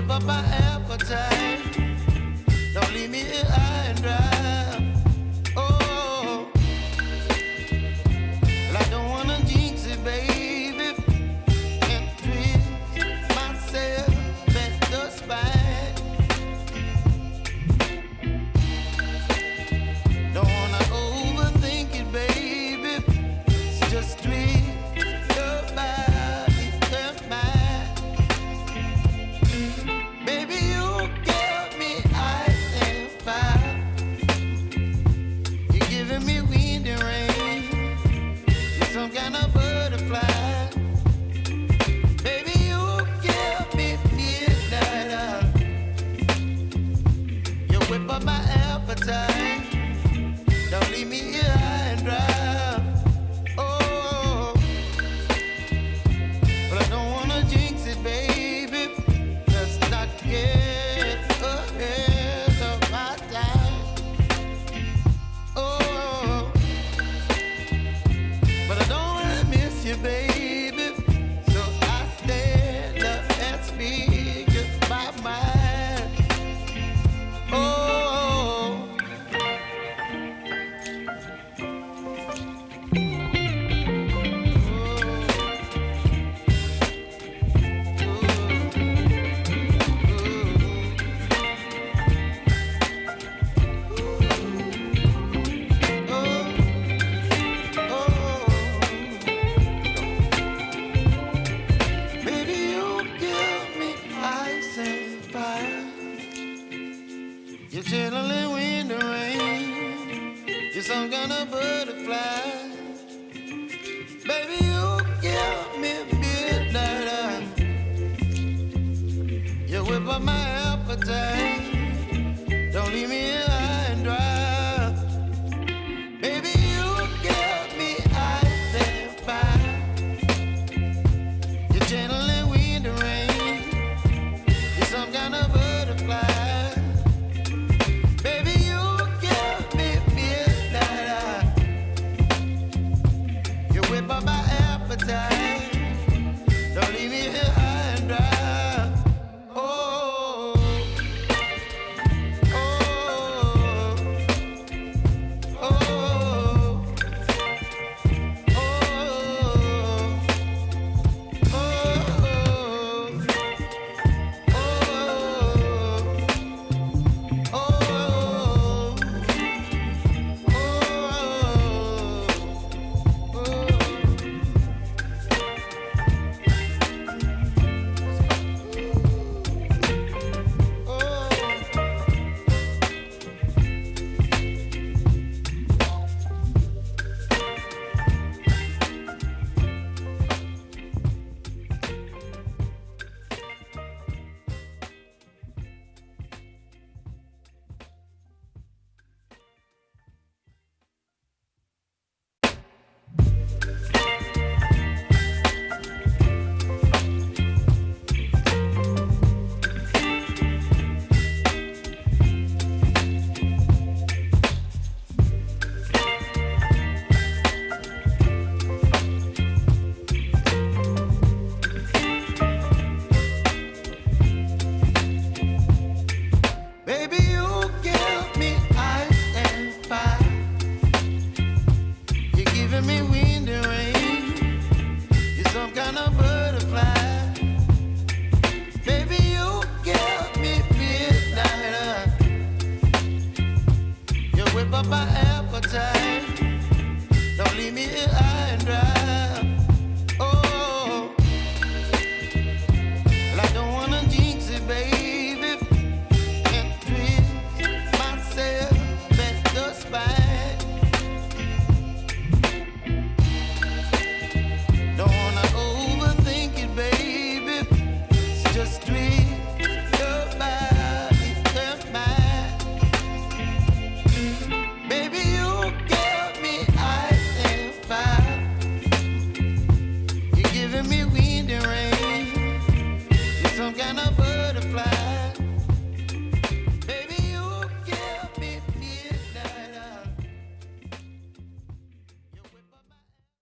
whip up my appetite. Don't leave me here high and dry. up my appetite. some kind of.